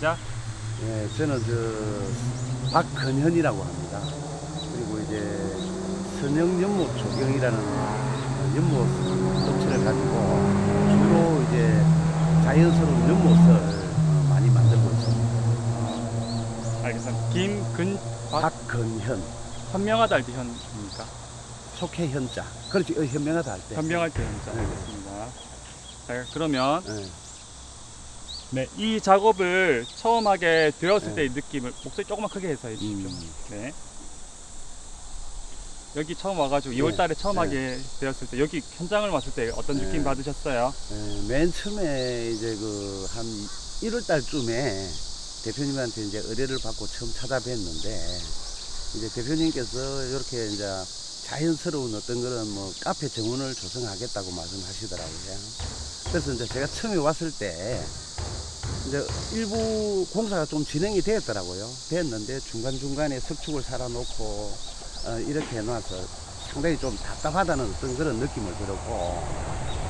시작. 예, 저는 저 박근현이라고 합니다. 그리고 이제 선영연못 조경이라는 어, 연못 업체를 가지고 주로 이제 자연스러운 연못을 어, 많이 만들고 있습니다. 알겠습니다. 김근 박 박근현, 현명하다 할 때 현입니까? 속해 현자. 그렇지, 어, 현명하다 할 때. 현명할 때 현자. 네. 알겠습니다. 자, 그러면 예. 네, 이 작업을 처음 하게 되었을 네. 때의 느낌을 목소리 조금만 크게 해서 해주십시오. 음. 네. 여기 처음 와가지고 네. 2월달에 처음 네. 하게 되었을 때 여기 현장을 왔을 때 어떤 네. 느낌 받으셨어요? 예, 맨 처음에 이제 그 한 1월 달쯤에 대표님한테 이제 의뢰를 받고 처음 찾아뵀는데 이제 대표님께서 이렇게 이제 자연스러운 어떤 그런 뭐 카페 정원을 조성하겠다고 말씀하시더라고요. 그래서 이제 제가 처음에 왔을 때 이제 일부 공사가 좀 진행이 되었더라고요. 됐는데 중간중간에 석축을 살아놓고 어, 이렇게 해놔서 상당히 좀 답답하다는 어떤 그런 느낌을 들었고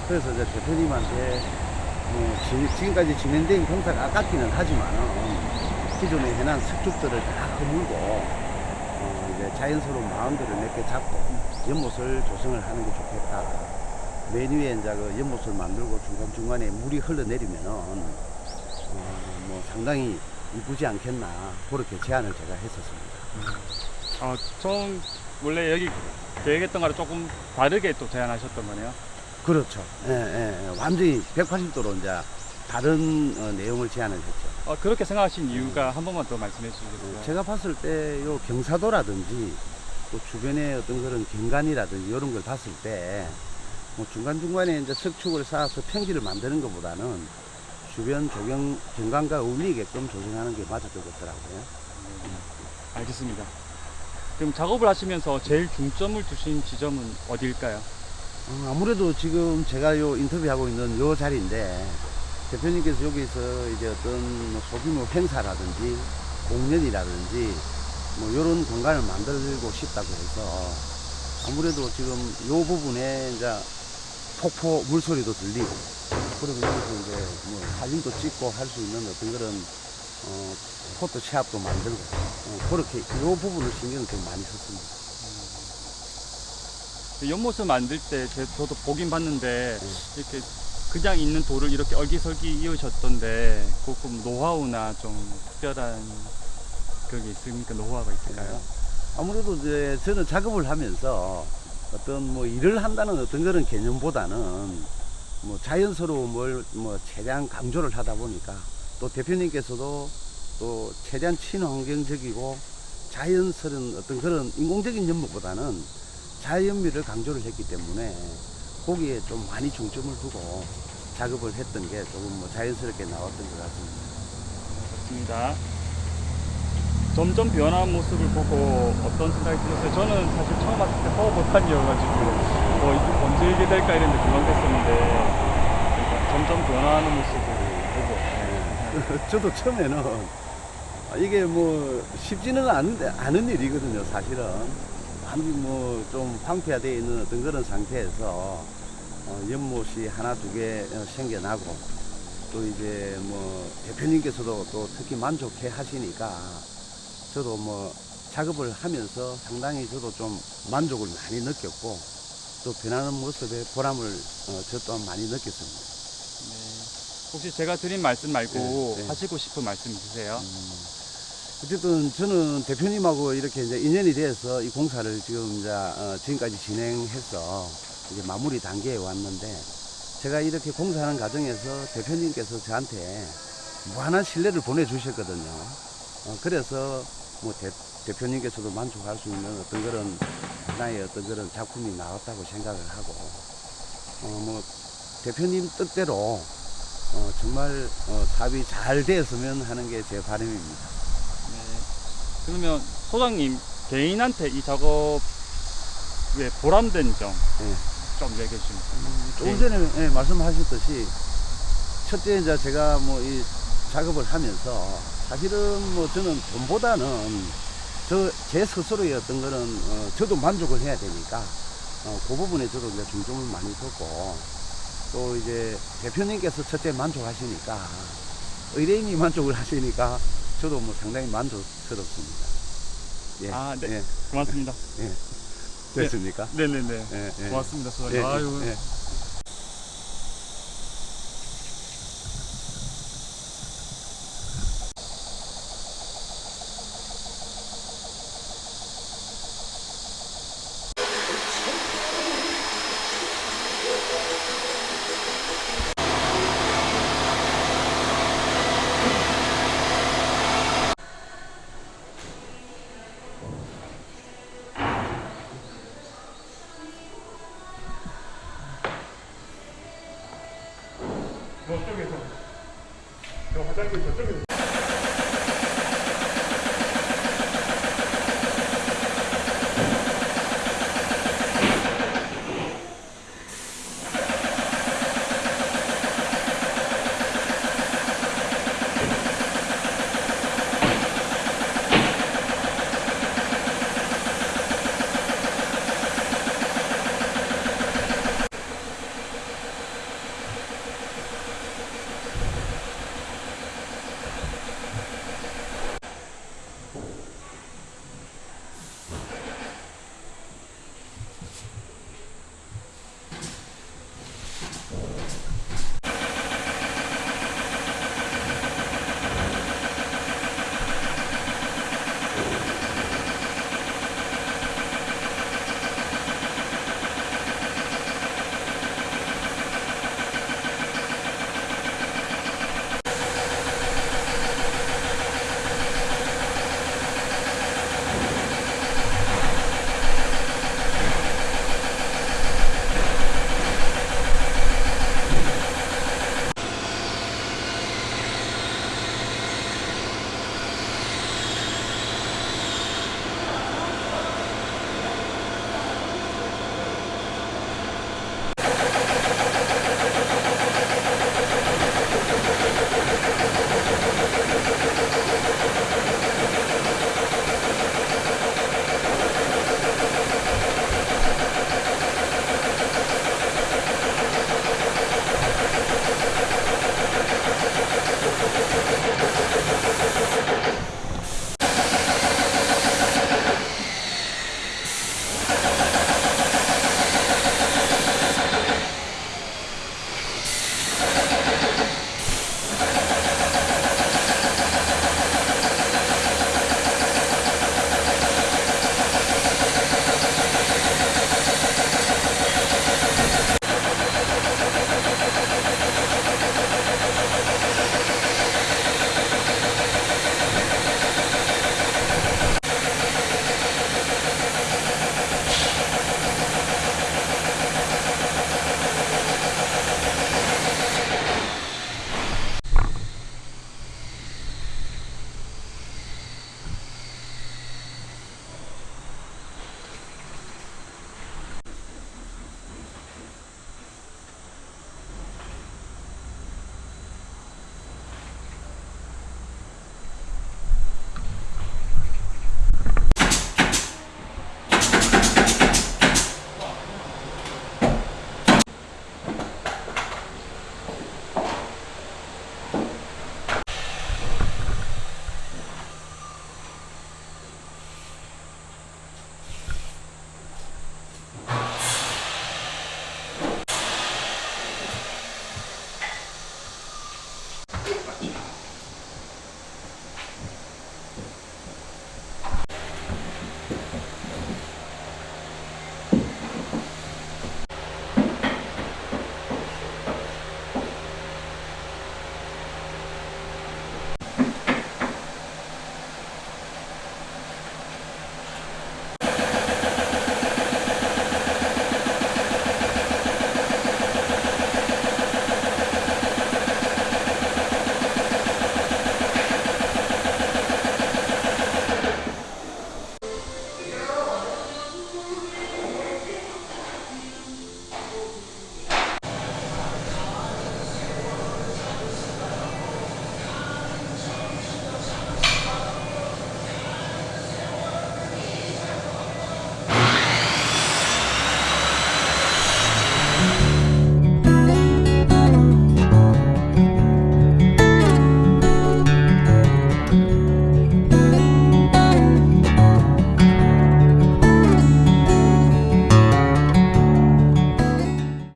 그래서 이제 대표님한테 뭐 지- 지금까지 진행된 공사가 아깝기는 하지만 기존에 해놓은 석축들을 다 허물고 어, 이제 자연스러운 마운드를 몇 개 잡고 연못을 조성을 하는 게 좋겠다. 맨 위에 이제 그 연못을 만들고 중간중간에 물이 흘러내리면은 어, 뭐 상당히 이쁘지 않겠나 그렇게 제안을 제가 했었습니다. 어, 처음 원래 여기 계획했던 거랑 조금 다르게 또 제안하셨던 거네요. 그렇죠. 예, 예, 예. 완전히 180도로 이제 다른 어, 내용을 제안을 했죠. 어, 그렇게 생각하신 이유가 한 번만 더 말씀해 주시겠어요? 제가 봤을 때 요 경사도라든지 또 주변에 어떤 그런 경관이라든지 이런 걸 봤을 때 뭐 중간중간에 이제 석축을 쌓아서 평지를 만드는 것보다는 주변 조경 경관과 어울리게끔 조정하는 게 맞을 것 같더라고요. 알겠습니다. 그럼 작업을 하시면서 제일 중점을 두신 지점은 어디일까요? 어, 아무래도 지금 제가 요 인터뷰하고 있는 요 자리인데 대표님께서 여기서 이제 어떤 뭐 소규모 행사라든지 공연이라든지 뭐 이런 공간을 만들고 싶다고 해서 아무래도 지금 요 부분에 이제 폭포 물소리도 들리고 그리고 여기서 이제 뭐 사진도 찍고 할 수 있는 어떤 그런 어, 포토샵도 만들고 어, 그렇게 요 부분을 신경을 좀 많이 썼습니다. 그 연못을 만들 때 제, 저도 보긴 봤는데 네. 이렇게 그냥 있는 돌을 이렇게 얼기설기 이으셨던데 그금 노하우나 좀 특별한 그게 있습니까? 노하우가 있을까요? 아무래도 이제 저는 작업을 하면서 어떤 뭐 일을 한다는 어떤 그런 개념보다는 뭐 자연스러움을 뭐 최대한 강조를 하다 보니까 또 대표님께서도 또 최대한 친환경적이고 자연스러운 어떤 그런 인공적인 연못보다는 자연미를 강조를 했기 때문에 거기에 좀 많이 중점을 두고 작업을 했던 게 조금 뭐 자연스럽게 나왔던 것 같습니다. 좋습니다. 점점 변한 모습을 보고 어떤 생각이 드셨어요? 저는 사실 처음 왔을 때 허허벌판이어가지고 뭐 이게 언제 이게 될까 이랬는데 금방 됐었는데 그러니까 점점 변화하는 모습을 보고 네. 저도 처음에는 아, 이게 뭐 쉽지는 않은데 않은 일이거든요 사실은 완전 뭐좀 황폐화되어 있는 어떤 그런 상태에서 어, 연못이 하나 두 개 생겨나고 또 이제 뭐 대표님께서도 또 특히 만족해 하시니까 저도 뭐 작업을 하면서 상당히 저도 좀 만족을 많이 느꼈고 또 변하는 모습에 보람을 어, 저 또한 많이 느꼈습니다. 네. 혹시 제가 드린 말씀 말고 네, 네. 하시고 싶은 말씀 있으세요? 음, 어쨌든 저는 대표님하고 이렇게 이제 인연이 돼서 이 공사를 지금 이제 어, 지금까지 진행해서 이제 마무리 단계에 왔는데 제가 이렇게 공사하는 과정에서 대표님께서 저한테 무한한 신뢰를 보내주셨거든요. 어, 그래서 뭐 대, 대표님께서도 만족할 수 있는 어떤 그런 하나의 어떤 그런 작품이 나왔다고 생각을 하고 어, 뭐 대표님 뜻대로 어, 정말 어, 사업이 잘 되었으면 하는 게 제 바람입니다. 네. 그러면 소장님 개인한테 이 작업에 보람된 점좀 네. 얘기해 주시면 조금 전에 예, 말씀하셨듯이 첫째 이제 제가 뭐 이 작업을 하면서 사실은 뭐 저는 돈보다는 저 제 스스로의 어떤 거는 어, 저도 만족을 해야 되니까 어, 그 부분에 저도 이제 중점을 많이 뒀고 또 이제 대표님께서 첫째 만족하시니까 의뢰인이 만족을 하시니까 저도 뭐 상당히 만족스럽습니다. 예, 아, 네. 예, 고맙습니다. 됐습니까? 네네네. 예, 예. 고맙습니다, 소장님. 예, 아유, 예.